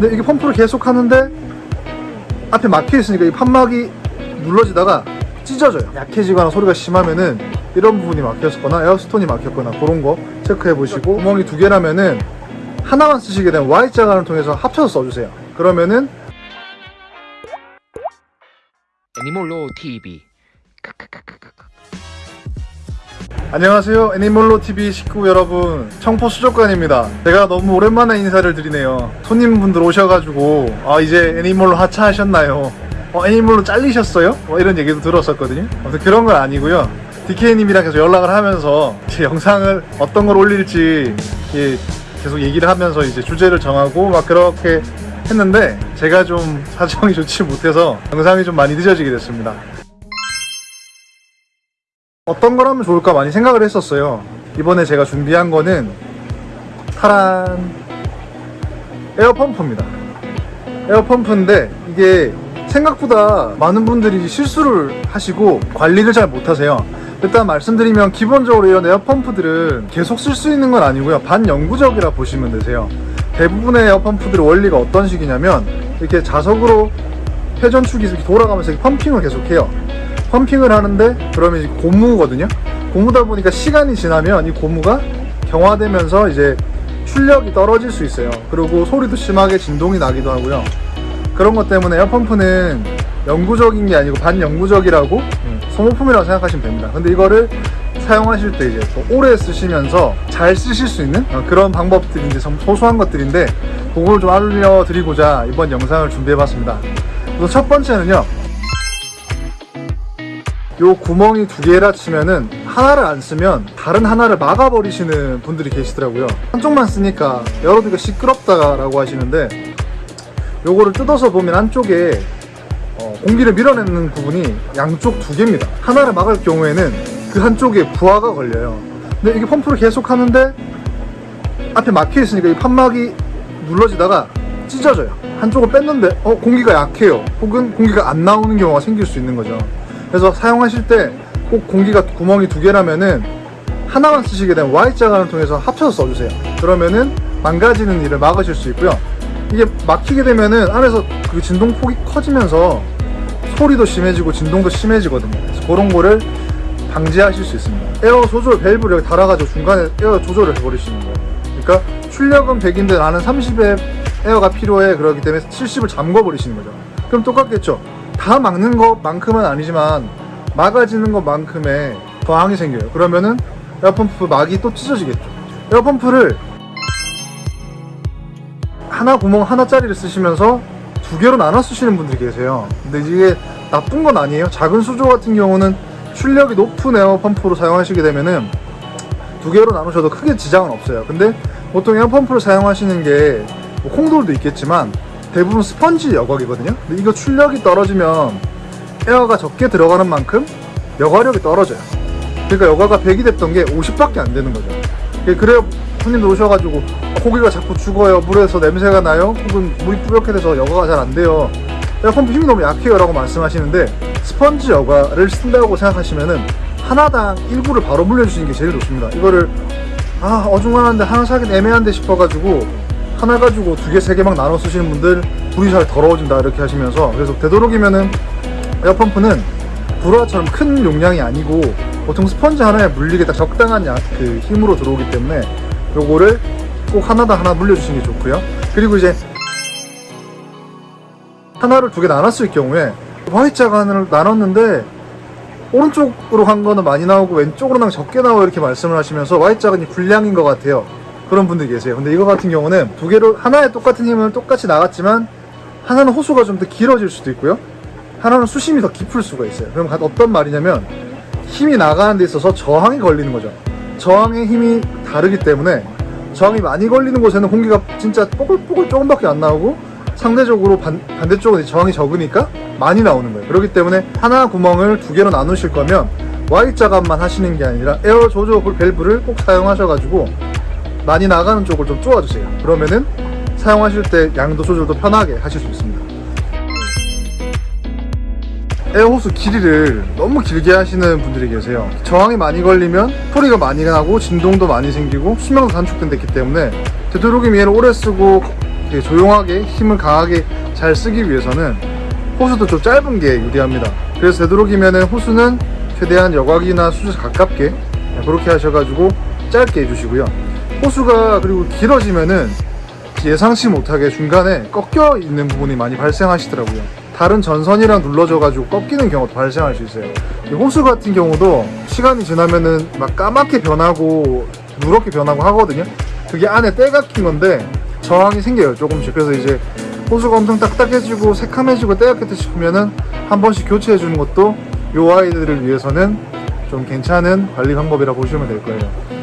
근데 이게 펌프를 계속 하는데 앞에 막혀 있으니까 이 판막이 눌러지다가 찢어져요. 약해지거나 소리가 심하면은 이런 부분이 막혔거나 에어스톤이 막혔거나 그런 거 체크해 보시고 구멍이 두 개라면은 하나만 쓰시게 되면 Y자 간을 통해서 합쳐서 써주세요. 그러면은 애니몰로 TV 안녕하세요. 애니몰로 TV 식구 여러분. 청포 수족관입니다. 제가 너무 오랜만에 인사를 드리네요. 손님분들 오셔가지고 아 이제 애니몰로 하차하셨나요? 어, 애니몰로 잘리셨어요? 뭐 이런 얘기도 들었었거든요. 아무튼 그런 건 아니고요. DK님이랑 계속 연락을 하면서 제 영상을 어떤 걸 올릴지 예, 계속 얘기를 하면서 이제 주제를 정하고 막 그렇게 했는데 제가 좀 사정이 좋지 못해서 영상이 좀 많이 늦어지게 됐습니다 어떤 걸 하면 좋을까 많이 생각을 했었어요. 이번에 제가 준비한 거는 타란 에어펌프입니다. 에어펌프인데 이게 생각보다 많은 분들이 실수를 하시고 관리를 잘 못하세요. 일단 말씀드리면 기본적으로 이런 에어펌프들은 계속 쓸 수 있는 건 아니고요. 반영구적이라 보시면 되세요. 대부분의 에어펌프들의 원리가 어떤 식이냐면 이렇게 자석으로 회전축이 돌아가면서 펌핑을 계속해요. 펌핑을 하는데 그러면 이제 고무거든요. 고무다 보니까 시간이 지나면 이 고무가 경화되면서 이제 출력이 떨어질 수 있어요. 그리고 소리도 심하게 진동이 나기도 하고요. 그런 것 때문에 에어펌프는 영구적인 게 아니고 반영구적이라고 소모품이라고 생각하시면 됩니다. 근데 이거를 사용하실 때 이제 또 오래 쓰시면서 잘 쓰실 수 있는 어, 그런 방법들이 이제 좀 소소한 것들인데 그걸 좀 알려드리고자 이번 영상을 준비해봤습니다. 첫 번째는요. 요 구멍이 두 개라 치면은 하나를 안 쓰면 다른 하나를 막아버리시는 분들이 계시더라고요. 한쪽만 쓰니까 여러분들 시끄럽다 라고 하시는데 요거를 뜯어서 보면 안쪽에 어, 공기를 밀어내는 부분이 양쪽 두 개입니다. 하나를 막을 경우에는 그 한쪽에 부하가 걸려요. 근데 이게 펌프를 계속 하는데 앞에 막혀 있으니까 이 판막이 눌러지다가 찢어져요. 한쪽을 뺐는데 어 공기가 약해요. 혹은 공기가 안 나오는 경우가 생길 수 있는 거죠. 그래서 사용하실 때 꼭 공기가 구멍이 두 개라면은 하나만 쓰시게 되면 Y자관을 통해서 합쳐서 써주세요. 그러면은 망가지는 일을 막으실 수 있고요. 이게 막히게 되면은 안에서 그 진동폭이 커지면서 소리도 심해지고 진동도 심해지거든요. 그래서 그런 거를 방지하실 수 있습니다. 에어 조절 밸브를 여기 달아가지고 중간에 에어 조절을 해버리시는 거예요. 그러니까 출력은 100인데 나는 30의 에어가 필요해 그러기 때문에 70을 잠궈 버리시는 거죠. 그럼 똑같겠죠. 다 막는 것만큼은 아니지만 막아지는 것만큼의 저항이 생겨요. 그러면은 에어펌프 막이 또 찢어지겠죠. 에어펌프를 하나 구멍 하나짜리를 쓰시면서 두 개로 나눠 쓰시는 분들이 계세요. 근데 이게 나쁜 건 아니에요. 작은 수조 같은 경우는 출력이 높은 에어펌프로 사용하시게 되면은 두 개로 나누셔도 크게 지장은 없어요. 근데 보통 에어펌프를 사용하시는 게 뭐 콩돌도 있겠지만 대부분 스펀지 여과기거든요. 근데 이거 출력이 떨어지면 에어가 적게 들어가는 만큼 여과력이 떨어져요. 그러니까 여과가 100이 됐던 게 50밖에 안 되는 거죠. 그래요 손님들 오셔가지고 아, 고기가 자꾸 죽어요. 물에서 냄새가 나요. 혹은 물이 뿌옇게 돼서 여과가 잘 안 돼요. 에어펌프 힘이 너무 약해요 라고 말씀하시는데 스펀지 여과를 쓴다고 생각하시면은 하나당 일구를 바로 물려주시는 게 제일 좋습니다. 이거를 아 어중간한데 하나 사긴 애매한데 싶어가지고 하나 가지고 두 개, 세 개 막 나눠 쓰시는 분들 불이 잘 더러워진다 이렇게 하시면서 그래서 되도록이면은 에어펌프는 불화처럼 큰 용량이 아니고 보통 스펀지 하나에 물리게 딱 적당한 야, 그 힘으로 들어오기 때문에 요거를 꼭 하나당 하나 물려주시는 게 좋고요. 그리고 이제 하나를 두 개 나눴을 경우에 Y자간을 나눴는데 오른쪽으로 간 거는 많이 나오고 왼쪽으로 는 적게 나오고 이렇게 말씀을 하시면서 Y자간이 불량인 것 같아요 그런 분들이 계세요. 근데 이거 같은 경우는 두 개로 하나의 똑같은 힘은 똑같이 나갔지만 하나는 호수가 좀 더 길어질 수도 있고요. 하나는 수심이 더 깊을 수가 있어요. 그럼 어떤 말이냐면 힘이 나가는 데 있어서 저항이 걸리는 거죠. 저항의 힘이 다르기 때문에 저항이 많이 걸리는 곳에는 공기가 진짜 뽀글뽀글 조금밖에 안 나오고 상대적으로 반, 반대쪽은 저항이 적으니까 많이 나오는 거예요. 그렇기 때문에 하나 구멍을 두 개로 나누실 거면 Y자관만 하시는 게 아니라 에어 조절 밸브를 꼭 사용하셔가지고 많이 나가는 쪽을 좀 쪼아주세요 그러면은 사용하실 때 양도 조절도 편하게 하실 수 있습니다 에어호스 길이를 너무 길게 하시는 분들이 계세요 저항이 많이 걸리면 소리가 많이 나고 진동도 많이 생기고 수명도 단축되기 때문에 되도록이면 오래 쓰고 조용하게 힘을 강하게 잘 쓰기 위해서는 호수도 좀 짧은 게 유리합니다. 그래서 되도록이면 호수는 최대한 여곽이나 수조 가깝게 그렇게 하셔가지고 짧게 해주시고요. 호수가 그리고 길어지면은 예상치 못하게 중간에 꺾여 있는 부분이 많이 발생하시더라고요. 다른 전선이랑 눌러져 가지고 꺾이는 경우도 발생할 수 있어요. 이 호수 같은 경우도 시간이 지나면은 막 까맣게 변하고 누렇게 변하고 하거든요. 그게 안에 때가 낀 건데 저항이 생겨요 조금씩. 그래서 이제 호수가 엄청 딱딱해지고 새카매지고 때가 꼈다 싶으면은 한 번씩 교체해 주는 것도 이 아이들을 위해서는 좀 괜찮은 관리 방법이라 보시면 될 거예요.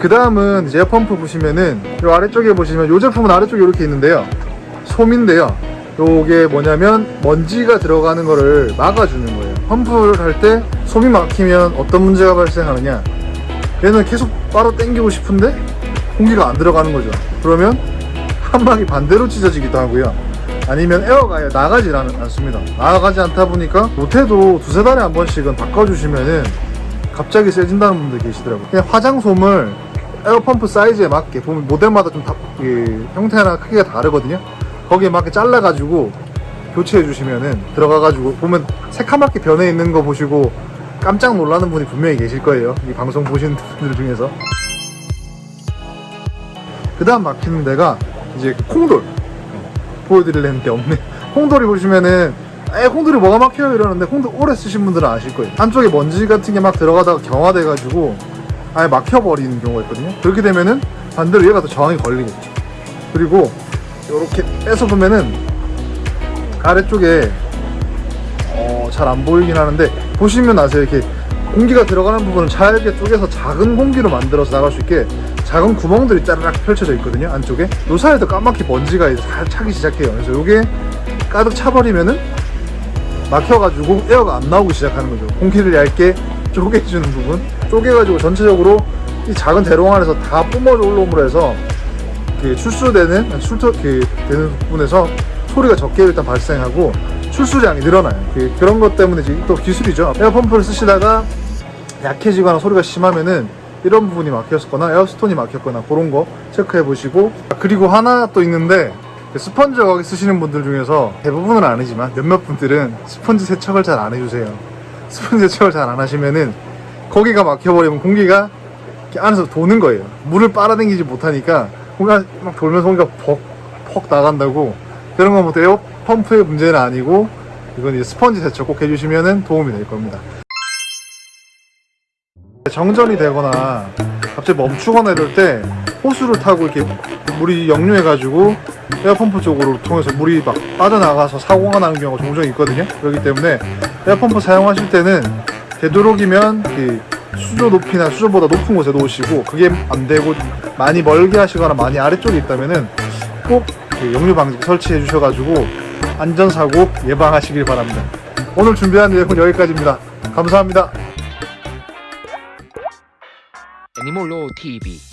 그 다음은 이제 에어펌프 보시면은 이 아래쪽에 보시면 이 제품은 아래쪽에 이렇게 있는데요. 솜인데요. 요게 뭐냐면 먼지가 들어가는 거를 막아주는 거예요. 펌프를 할 때 솜이 막히면 어떤 문제가 발생하느냐. 얘는 계속 빨아 당기고 싶은데 공기가 안 들어가는 거죠. 그러면 한 방이 반대로 찢어지기도 하고요. 아니면 에어가 않, 않습니다. 나가지 않다 보니까 못해도 두세 달에 한 번씩은 바꿔주시면은 갑자기 세진다는 분들 계시더라고요. 그냥 화장솜을 에어펌프 사이즈에 맞게 보면 모델마다 좀 다, 이 형태나 크기가 다르거든요. 거기에 맞게 잘라가지고 교체해 주시면은 들어가가지고 보면 새카맣게 변해 있는 거 보시고 깜짝 놀라는 분이 분명히 계실 거예요. 이 방송 보시는 분들 중에서. 그 다음 막히는 데가 이제 콩돌. 보여드리려는 게 없네. 콩돌이 보시면은 에 콩돌이 뭐가 막혀요? 이러는데 콩돌 오래 쓰신 분들은 아실 거예요. 한쪽에 먼지 같은 게 막 들어가다가 경화돼 가지고 아예 막혀버리는 경우가 있거든요. 그렇게 되면은 반대로 얘가 더 저항이 걸리겠죠. 그리고 이렇게 빼서 보면은 아래쪽에 어, 잘 안 보이긴 하는데 보시면 아세요? 이렇게 공기가 들어가는 부분을 잘게 쪼개서 작은 공기로 만들어서 나갈 수 있게 작은 구멍들이 짜르락 펼쳐져 있거든요 안쪽에. 요 사이에도 까맣게 먼지가 잘 차기 시작해요. 그래서 요게 가득 차버리면은 막혀가지고 에어가 안 나오기 시작하는 거죠. 공기를 얇게 쪼개주는 부분. 쪼개가지고 전체적으로 이 작은 대롱 안에서 다 뿜어져 올라옴으로 해서 그 출수되는, 출토, 그 되는 부분에서 소리가 적게 일단 발생하고 출수량이 늘어나요. 그, 그런 것 때문에 이제 또 기술이죠. 에어펌프를 쓰시다가 약해지거나 소리가 심하면은 이런 부분이 막혔거나 에어스톤이 막혔거나 그런 거 체크해 보시고 그리고 하나 또 있는데 그 스펀지 거기 쓰시는 분들 중에서 대부분은 아니지만 몇몇 분들은 스펀지 세척을 잘 안 해주세요. 스펀지 세척을 잘 안 하시면은 거기가 막혀버리면 공기가 안에서 도는 거예요. 물을 빨아당기지 못하니까 공기가 막 돌면서 공기가 퍽 퍽 나간다고 그런 건 뭐 에어 펌프의 문제는 아니고 이건 이제 스펀지 세척 꼭 해주시면은 도움이 될 겁니다. 정전이 되거나 갑자기 멈추거나 이럴 때 호스를 타고 이렇게 물이 역류해 가지고 에어펌프 쪽으로 통해서 물이 막 빠져나가서 사고가 나는 경우가 종종 있거든요. 그렇기 때문에 에어펌프 사용하실 때는 되도록이면 그 수조 높이나 수조보다 높은 곳에 놓으시고 그게 안 되고 많이 멀게 하시거나 많이 아래쪽에 있다면은 꼭 그 역류 방지 설치해 주셔가지고 안전사고 예방하시길 바랍니다. 오늘 준비한 내용은 여기까지입니다. 감사합니다. 애니몰로 TV